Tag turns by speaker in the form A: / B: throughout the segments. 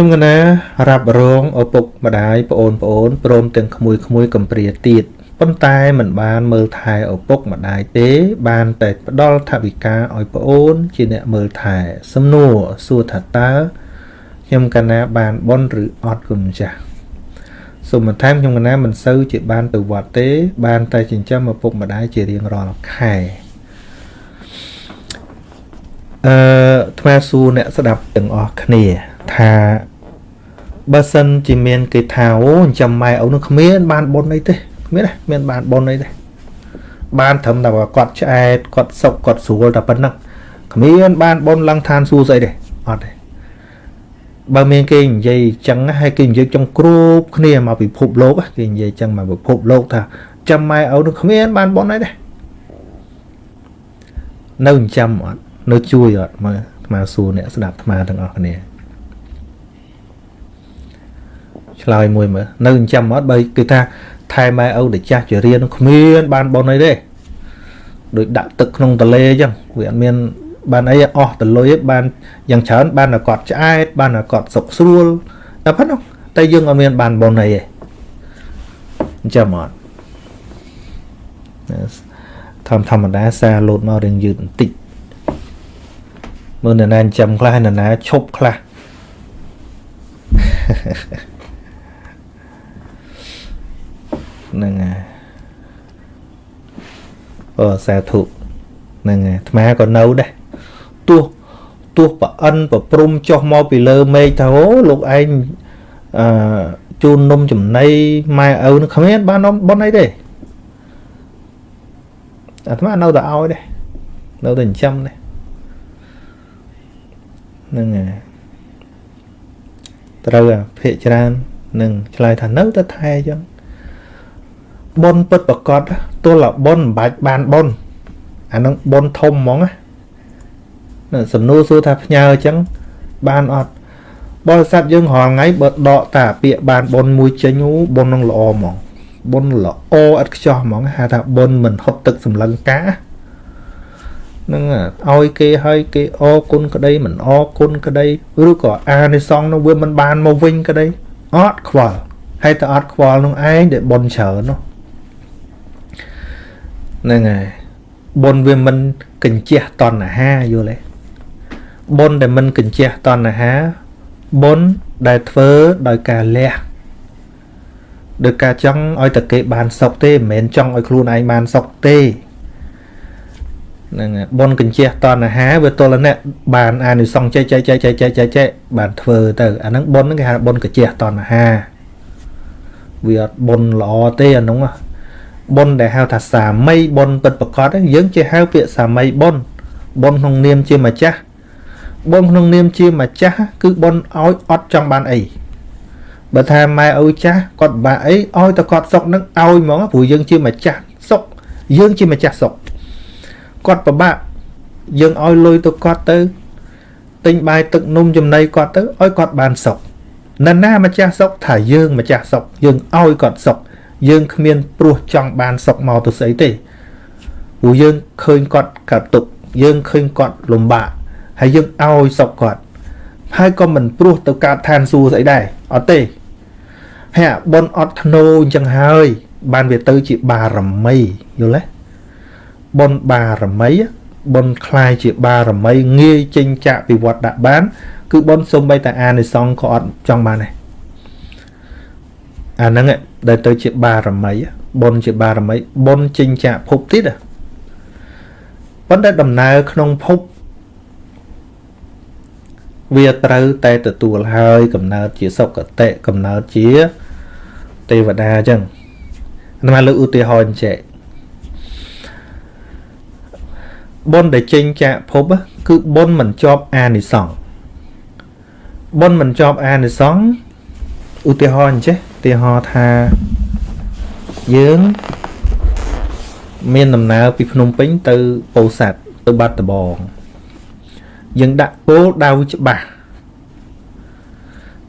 A: ខ្ញុំកណារ៉ាប់រងឪពុកម្ដាយប្អូនប្អូនព្រមទាំងក្មួយក្មួយកំព្រាទៀតប៉ុន្តែមិនបានមើលថែឪពុកម្ដាយទេ បានតែផ្ដល់ថវិកាឲ្យប្អូន ជាអ្នកមើលថែ សំណួរសួរថាតើខ្ញុំកណាបានបនឬអត់គុណម្ចាស់សូមបន្ថែមខ្ញុំកណាមិនសូវជាបានទៅវត្តទេ បានតែចិញ្ចឹមឪពុកម្ដាយជារៀងរាល់ខែអឺថ្មសួរអ្នកស្ដាប់ទាំងអស់គ្នា ថា បើសិនជាមានគេថាអូចិញ្ចឹមម៉ែឪនឹងគ្មានបានបុណ្យអីទេគ្មានទេមានបានបុណ្យអីទេបានត្រឹមតែគាត់ឆ្អែតគាត់សុកគាត់ស្រួលតែប៉ុណ្ណឹងគ្មានបានបុណ្យឡើងឋានសួគ៌ស្អីទេអត់ទេបើមានគេនិយាយចឹងហើយគេនិយាយចង់គ្រប់គ្នាមកពិភពលោកគេនិយាយចឹងមកពិភពលោកថាចាំម៉ែឪនឹងគ្មានបានបុណ្យអីទេនៅចាំអត់នៅជួយអត់មើលអាត្មាសួរអ្នកស្ដាប់អាត្មាទាំងអស់គ្នា ឆ្លើយមួយមើលនៅចាំអត់បើគេថាថែម៉ែឪដែលចាស់ជារៀនគ្មានបានបុណ្យអីទេដូចដាក់ទឹកក្នុងតលេអញ្ចឹងវាអត់មានបានអីអស់តលុយបានយ៉ាងច្រើនបានតែគាត់ឆ្អែតបានតែគាត់សុខស្រួលតែប៉ុណ្ណោះតែយើងអត់មានបានបុណ្យអីទេអញ្ចឹងអត់ធម្មធម្មតាសារលោតមករៀងយឺតបន្តិចមើលនរណាចាំខ្លះនរណាឈប់ខ្លះ ហ្នឹងហើយអូសាធុហ្នឹងហើយអាត្មាក៏នៅដែរទោះទោះប្រអិនប្រព្រំចុះមកពីលើមេឃថាអូលោកឯងអឺជូននំចំណីម៉ែឪនឹងគ្មានបាននំប៉ុនអីទេអាត្មានៅតែឲ្យដែរនៅតែចិញ្ចឹមដែរហ្នឹងហើយត្រូវអាភាកច្រើននឹងឆ្លើយថានៅតែថែអញ្ចឹង ប៉ុនពិតប្រកបទល់តែប៉ុនមិនបាច់បានប៉ុនអានឹងប៉ុនធំហ្មងណាសំណួរសួរថាផ្ញើអញ្ចឹងបានអត់បរិស័ទយើងរាល់ថ្ងៃបើដកតាពាក្យបានប៉ុនមួយចេញអូប៉ុននឹងល្អហ្មងប៉ុនល្អឥតខ្ចោះហ្មងហៅថាប៉ុនមិនហត់ទឹកសម្លឹងកានឹងឲ្យគេឲ្យគេអរគុណក្តីមិនអរគុណក្តីឬក៏អានិសងនោះវាមិនបានមកវិញក្តីអត់ខ្វល់ហើយតែអត់ខ្វល់នោះឯងដែលប៉ុនច្រើននោះ ហ្នឹងហើយបុណ្យវាមិនកញ្ជះតណ្ហាយល់ទេបុណ្យដែលមិនកញ្ជះតណ្ហាបុណ្យដែលធ្វើដោយការលះដោយការចង់ឲ្យតែគេបានសុខទេមិនមែនចង់ឲ្យខ្លួនឯងបានសុខទេហ្នឹងបុណ្យកញ្ជះតណ្ហាវាទល់អ្នកបានអានិសង្សចែកចែកចែកចែកចែកចែកចែកបានធ្វើទៅអាហ្នឹងបុណ្យហ្នឹងគេហៅបុណ្យកញ្ជះតណ្ហាវាអត់បុណ្យល្អទេអាហ្នឹង បុណ្យដែលហៅថាសាមីបុណ្យពិតប្រកបយើងជាហៅពាក្យសាមីបុណ្យបុណ្យក្នុងនាមជាម្ចាស់បុណ្យក្នុងនាមជាម្ចាស់គឺបុណ្យឲ្យអត់ចង់បានអីបើថាម៉ែឪចាស់គាត់បាក់អីឲ្យតែគាត់សុកនឹងឲ្យហ្មងព្រោះយើងជាម្ចាស់សុកយើងជាម្ចាស់សុកគាត់ពិបាកយើងឲ្យលុយទៅគាត់ទៅទិញបាយទឹកនំចំណីគាត់ទៅឲ្យគាត់បានសុខណ៎ណាម្ចាស់សុខថាយើងម្ចាស់សុខយើងឲ្យគាត់សុខ យើងគ្មានព្រោះចង់បានសុខមកទៅស្អីទេព្រោះយើងឃើញគាត់កាត់ទុកយើងឃើញគាត់លំបាកហើយយើងឲ្យសុខគាត់ហើយក៏មិនព្រោះទៅកើតឋានសួគ៌ស្អីដែរអត់ទេហើយអាបុនអត់ធ្នោអញ្ចឹងហើយ បានវាទៅជាបារមីយល់ទេបុណ្យបារមីបុណ្យคล้ายជាបារមីងាយចេញចាក់ពីវត្តដាក់បាន គឺបុណ្យសំបីតែអានិសង្ឃក៏អត់ចង់បានដែរ អាហ្នឹងដែលទៅជាបារមីបុណ្យជាបារមីបុណ្យចេញចាក់ភពទៀតប៉ុន្តែដំណើរក្នុងភពវាត្រូវតែទទួលហើយកំណើតជាសុគតិកំណើតជាទេវតាអញ្ចឹងអាត្មាលើកឧទាហរណ៍អញ្ចឹងបុណ្យដែលចេញចាកភពគឺបុណ្យមិនជាប់អានិសង្ឃបុណ្យមិនជាប់អានិសង្ឃឧទាហរណ៍អញ្ចេះឧ ទាហរណ៍ថាយើងមានដំណើរពីភ្នំពេញទៅពោធិ៍សាត់ទៅបាត់ដំបងយើងដាក់គោលដៅច្បាស់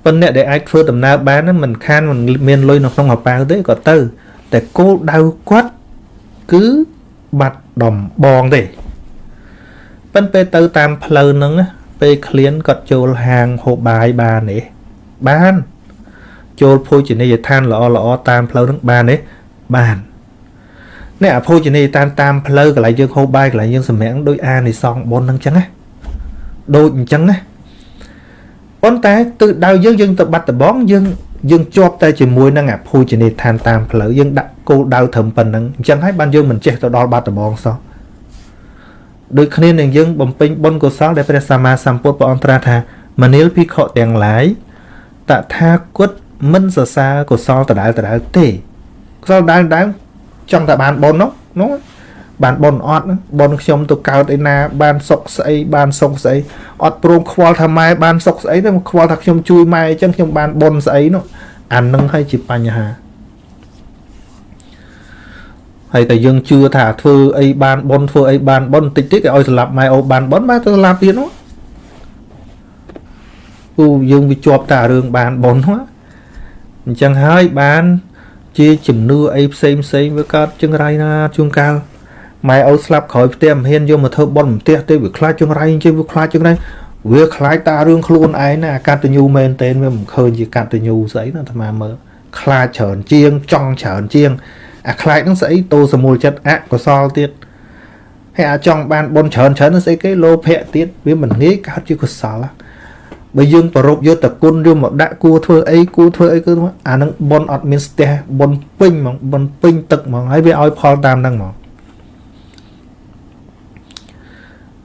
A: ប៉ុន្តែអ្នកដែលអាចធ្វើដំណើរបានមិនខានមិនមានលុយនៅក្នុងកប៉ាល់ទេក៏ទៅ តែគោលដៅគាត់គឺបាត់ដំបងទេប៉ិនពេលទៅតាមផ្លូវហ្នឹងពេលឃ្លានគាត់ចូលហាងហូបបាយបានទេបាន ចូលភោជនីយដ្ឋានល្អល្អតាមផ្លូវហ្នឹងបានទេបាននេះអភោជនីយដ្ឋានតាមផ្លូវកន្លែងយើងហូបបាយកន្លែងយើងសម្រាំងដូចអានិសងបុណ្យហ្នឹងចឹងណាដូចអញ្ចឹងណាប៉ុន្តែទិសដៅយើងយើងទៅបាត់ដំបងយើងយើងជាប់តែជាមួយនឹងអភោជនីយដ្ឋានតាមផ្លូវយើងដាក់គោលដៅត្រឹមប៉ុណ្្នឹងអញ្ចឹងហើយបានយើងមិនចេះទៅដល់បាត់ដំបងសោះដូចគ្នានឹងយើងបំពេញបុណ្យកុសលដែលព្រះសម្មាសម្ពុទ្ធព្រះអង្គត្រាស់ថាមនាលភិក្ខុទាំងឡាយតថាគត មិនសរសើរកុសលដដែលដដែលទេកុសលដដែលដដែលចង់តែបានបុណ្យនោះនោះបានបុណ្យអត់បុណ្យខ្ញុំទៅកើតឯណា បានសុខស្អីបានសុខស្អីអត់ព្រមខ្វល់ថាម៉ែបានសុខស្អីទេខ្វល់ថាខ្ញុំជួយម៉ែអញ្ចឹងខ្ញុំបានបុណ្យស្អីនោះអានឹងហើយជាបញ្ហាហើយតែយើងជឿថាធ្វើអីបានបុណ្យធ្វើអីបានបុណ្យតិចតិចគេឲ្យស្លាប់ម៉ែអូបានបុណ្យម៉ែទៅស្លាប់ទៀតនោះពូយើងវាជាប់តែរឿងបានបុណ្យហ្នឹង អញ្ចឹងហើយបាន ជាជំនឿអីផ្សេងផ្សេងវាកើតចង្រៃណាជួនកាលម៉ែឪស្លាប់ក្រោយផ្ទះមិនហ៊ានយកមកធ្វើបន់ផ្ទះទេវាខ្លាចចង្រៃជិះវាខ្លាចចង្រៃវាខ្លាចតារឿងខ្លួនឯងណាអាកតញ្ញូមែនតេនវាមិនឃើញជាកតញ្ញូស្អីណាអាត្មាមើលខ្លាចច្រើនជាងចង់ច្រើនជាងអាខ្លាចនឹងស្អីតោសមូលចិត្តអកុសលទៀតហើយអាចង់បានបុណ្យច្រើនច្រើននឹងស្អីគេលោភៈទៀតវាមិនងាយកើតជាកុសល បើយើងប្ររពយកតគុណយកមកដាក់គួរធ្វើអីគួរធ្វើអីគឺអានឹងបុណ្យអត់មានស្ទះបុណ្យពេញហ្មងបុណ្យពេញទឹកហ្មងហើយវាឲ្យផលតាមហ្នឹងហ្មង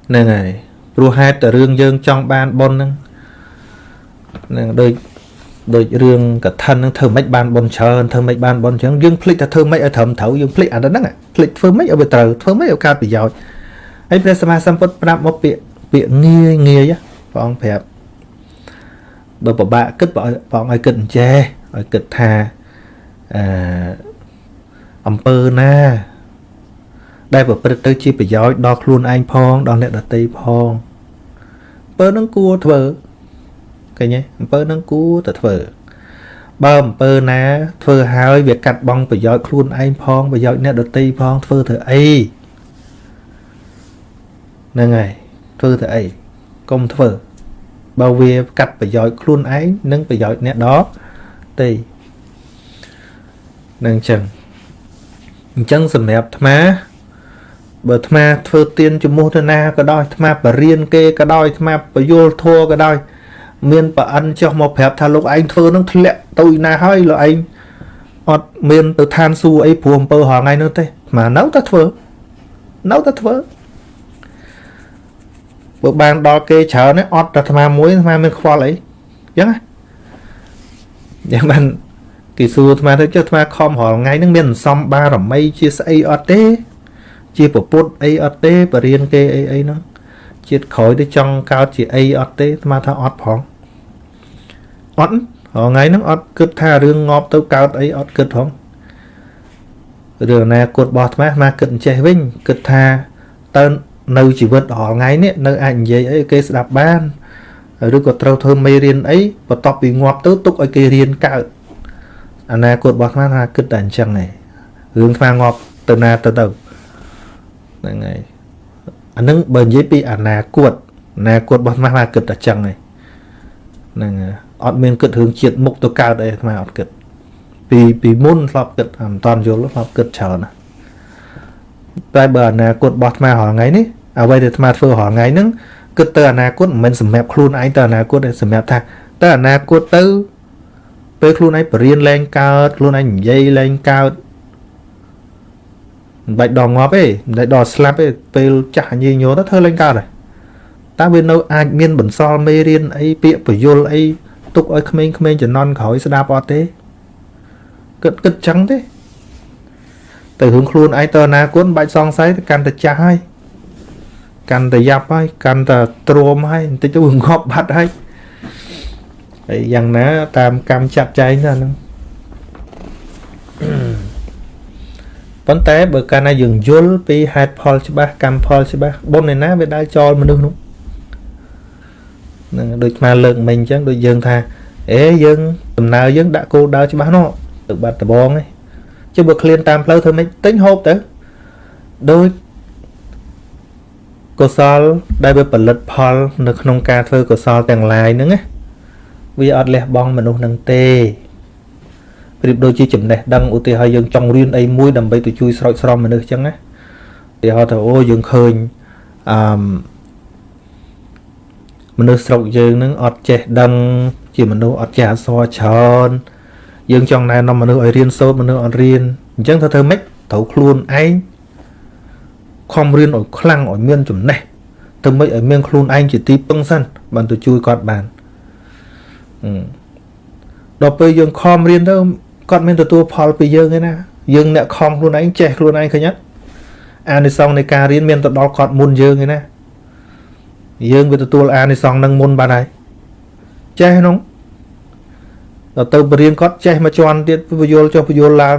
A: ហ្នឹងហើយព្រោះហេតុតែរឿងយើងចង់បានបុណ្យហ្នឹងហ្នឹងដូចដូចរឿងកឋិនហ្នឹងធ្វើម៉េចបានបុណ្យច្រើនធ្វើម៉េចបានបុណ្យច្រើនយើងភ្លេចថាធ្វើម៉េចឲ្យត្រឹមត្រូវយើងភ្លេចអាហ្នឹងភ្លេចធ្វើម៉េចឲ្យវាត្រូវធ្វើម៉េចឲ្យកើតប្រយោជន៍ហើយព្រះសម្មាសម្ពុទ្ធប្រាប់មកពាក្យពាក្យងាយងាយព្រះអង្គប្រាប់ បើពិបាកគិតព្រះអង្គឲ្យគិតអញ្ចេះឲ្យគិតថាអឺអំពើណា ដែលប្រព្រឹត្តទៅជាប្រយោជន៍ដល់ខ្លួនឯងផងដល់អ្នកដទៃផងអំពើនឹងគួរធ្វើឃើញទេអំពើនឹងគួរតែធ្វើបើអំពើណា ធ្វើហើយវាកាត់បងប្រយោជន៍ខ្លួនឯងផងប្រយោជន៍អ្នកដទៃផងធ្វើធ្វើអីហ្នឹងហើយធ្វើធ្វើអីកុំធ្វើ បើវាកាត់ប្រយោជន៍ខ្លួនឯងនិងប្រយោជន៍អ្នកដទៃនឹងអញ្ចឹងអញ្ចឹងសម្រាប់អាត្មាបើអាត្មាធ្វើទៀនជំនួសទៅណាក៏ដោយអាត្មាបរៀនគេក៏ដោយអាត្មាបយលធัวក៏ដោយ មានប្រអិនចុះមកប្រាប់ថាលោកឯងធ្វើនឹងធ្លាក់ទៅណាហើយលោកឯងអត់មានទៅឋានសួគ៌អីព្រោះអំពើរហងៃនោះទេអានៅតែធ្វើនៅតែធ្វើ បើបានដល់គេច្រើនអត់តែអាត្មាមួយអាត្មាមានខ្វល់អីអញ្ចឹងណាយ៉ាងបានគេសួរអាត្មាទៅចុះអាត្មាខំរាល់ថ្ងៃហ្នឹងមានសំបារមីជាស្អីអត់ទេ ជាពពុតអីអត់ទេបរៀនគេអីអីហ្នឹងជាតិក្រោយទៅចង់កើតជាអីអត់ទេអាត្មាថាអត់ផងអត់ថ្ងៃហ្នឹងអត់គិតថារឿងងាប់ទៅកើតអីអត់គិតផងរឿងអនាគតរបស់អាត្មាអាត្មាគិតអញ្ចេះវិញគិតថាតើ នៅជីវិតរាល់ថ្ងៃនេះនៅអាចនិយាយអីគេស្ដាប់បានឬក៏ត្រូវធ្វើមេរៀនអីបន្ទាប់ពីងាប់ទៅទុកឲ្យគេរៀនកើតអនាគតរបស់អាត្មាថាគិតតែអញ្ចឹងឯងរឿងអាត្មាងាប់ទៅណាទៅទៅហ្នឹងហើយអានឹងបើនិយាយពីអនាគតអនាគតរបស់អាត្មាថាគិតតែអញ្ចឹងឯងហ្នឹងអត់មានគិតរឿងជាតិមុខទៅកើតអីអាត្មាអត់គិតពីពីមុនធ្លាប់គិតមិនតាន់យល់ធ្លាប់គិតច្រើនណាតែបើអនាគតរបស់អាត្មារាល់ថ្ងៃនេះ អ្វីដែលអាត្មាធ្វើរាល់ថ្ងៃហ្នឹងគិតទៅអនាគតមិនមែនសម្រាប់ខ្លួនឯងទៅអនាគតទេសម្រាប់ថាទៅអនាគតទៅពេលខ្លួនឯងបរៀនលែងកើតខ្លួនឯងនិយាយលែងកើតមិនបាច់ដល់ងាប់ទេមិនបាច់ដល់ស្លាប់ទេពេលចាស់ញីញោទៅធ្វើលែងកើតហើយតើវានៅអាចមានបន្សល់មេរៀនអីពាក្យបយលអីទុកឲ្យក្មេងៗជំនាន់ក្រោយស្ដាប់អត់ទេគិតគិតចឹងទេទៅរឿងខ្លួនឯងទៅអនាគតបាច់សង្ស័យទៅកាន់តែចាស់ហើយ កាន់តែយ៉ាប់ហើយកាន់តែទ្រាំហើយបន្តិចទៅងាប់បាត់ហើយហើយយ៉ាងណា តាមកម្មចាត់ចែងទៅហ្នឹងប៉ុន្តែបើកាលណាយើងយល់ពីហេតុផលច្បាស់កម្មផលច្បាស់បុណ្យឯណាវាដើរចោលមនុស្សនោះនឹងដូចស្មាលើកមិញអញ្ចឹងដូចយើងថាអេយើងដំណើរយើងដាក់គោលដៅច្បាស់នោះទៅបាត់ដបងឯងជិះបើឃ្លានតាមផ្លូវធ្វើម៉េចទិញហូបទៅដូច កុសល ដែលវាផលិតផល នៅក្នុងការធ្វើកុសលទាំងឡាយហ្នឹងណាវាអត់លះបង់មនុស្សនឹងទេប្រៀបដូចជាចំណេះដឹងឧទាហរណ៍យើងចង់រៀនអីមួយដើម្បីទៅជួយស្រោចស្រពមនុស្សអញ្ចឹងណាឧទាហរណ៍ថាអូយើងឃើញអឺមនុស្សស្រុកយើងនឹងអត់ចេះដឹង ជាមនុស្សអត់ចេះអក្សរច្រើនយើងចង់ណែនាំមនុស្សឲ្យរៀនសូត្រមនុស្សអត់រៀនអញ្ចឹងត្រូវធ្វើម៉េចត្រូវខ្លួនឯង ខំរៀនឲ្យខ្លាំងឲ្យមានចំណេះទៅមិនឲ្យមានខ្លួនឯងជាទីពឹងសិនបានទៅជួយគាត់បានដល់ពេលយើងខំរៀនទៅគាត់មានទទួលផលពីយើងឯណាយើងអ្នកខំខ្លួនឯងចេះខ្លួនឯងឃើញអត់អានិសង្សនៃការរៀនមានទៅដល់គាត់មុនយើងឯណាយើងវាទទួលអានិសង្សនឹងមុនបានហើយចេះនោះដល់ទៅបរៀនគាត់ចេះមកជន់ទៀតពយល់ចុះពយល់ឡើង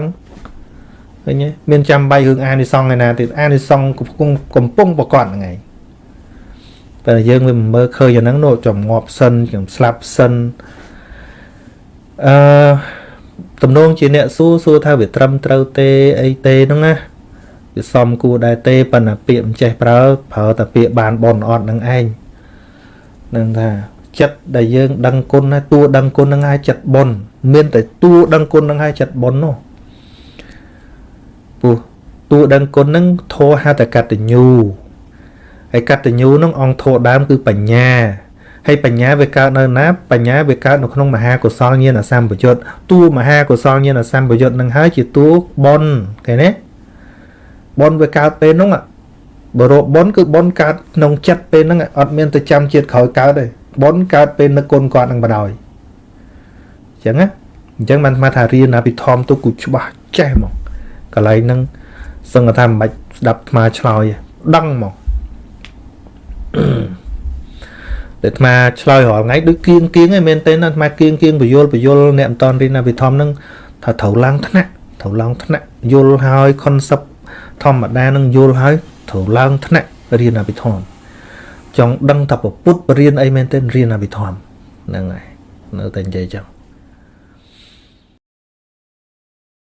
A: ឃើញទេមានចាំបាច់រឿងអានិសង្សឯណាទៀតអានិសង្សកំពុងកំពុងប្រកបហ្នឹងឯងតែយើងវាមើលឃើញអាហ្នឹងនោះចំងាប់សិនចំស្លាប់សិនអឺទំនងជាអ្នកសួរសួរថាវាត្រឹមត្រូវទេអីទេហ្នឹងណាវាសមគួរដែរទេប៉ុន្តែពាក្យមិនចេះប្រើប្រើតែពាក្យបានបនអត់នឹងឯងនឹងថាចិត្តដែលយើងដឹងគុណហើយតួដឹងគុណនឹងហើយចិត្តបនមានតែតួដឹងគុណនឹងហើយចិត្តបននោះ ពោះតួដឹងគុណនឹងធោហតកតញ្ញូហើយកតញ្ញូនឹងអង្គធោដើមគឺបញ្ញាហើយបញ្ញាវាកើតនៅណាបញ្ញាវាកើតនៅក្នុងមហាកុសលញាណសម្បយុទ្ធតួមហាកុសលញាណសម្បយុទ្ធនឹងហើយជាតួបនឃើញទេបនវាកើតពេលនោះបរោបនគឺបនកើតក្នុងចិត្តពេលហ្នឹងអត់មានទៅចាំជាតិក្រោយកើតទេបនកើតពេលនឹកគុណគាត់នឹងបដ ாய் អញ្ចឹងណាអញ្ចឹងបានស្មាថារៀនអភិធម្មទុកគូច្បាស់ចេះមក កន្លែងហ្នឹងសឹងថាមិនបាច់ស្ដាប់ថ្មឆ្លើយដឹងមកតែអាត្មាឆ្លើយរាល់ថ្ងៃដូចគៀងគៀងឯងមែនទេណាអាត្មាគៀងគៀងបយលបយលអ្នកមិនតន់រៀនអភិធម្មហ្នឹងថាត្រូវឡើងថ្នាក់ត្រូវឡើងថ្នាក់យល់ហើយ concept ធម្មតានឹងយល់ហើយត្រូវឡើងថ្នាក់រៀនអភិធម្មចង់ដឹងថាពុទ្ធបរៀនអីមែនទេរៀនអភិធម្មហ្នឹងហើយនៅតែនិយាយចឹង